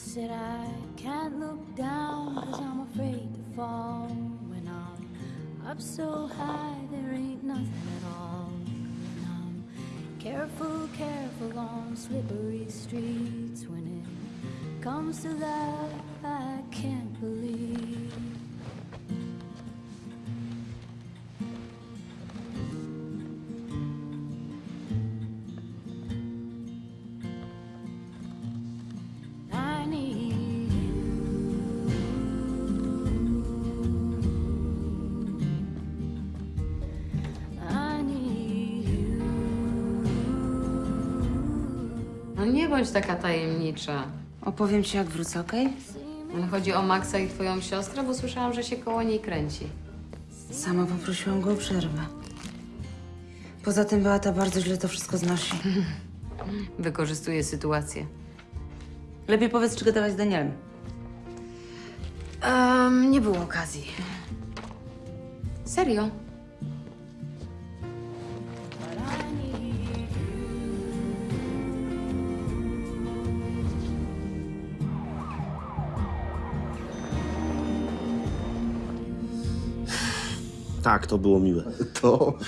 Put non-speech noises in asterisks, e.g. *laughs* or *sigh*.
said I can't look down cause I'm afraid to fall. When I'm up so high, there ain't nothing at all. And I'm careful, careful on slippery streets. When it comes to that, I can't believe. No nie bądź taka tajemnicza. Opowiem ci, jak wrócę, okej? Ale chodzi o Maxa i twoją siostrę, bo słyszałam, że się koło niej kręci. Sama poprosiłam go o przerwę. Poza tym Beata bardzo źle to wszystko znosi. *laughs* Wykorzystuje sytuację. Lepiej powiedz, czy gadałaś z Danielem. Um, nie było okazji. Serio? Tak, to było miłe. To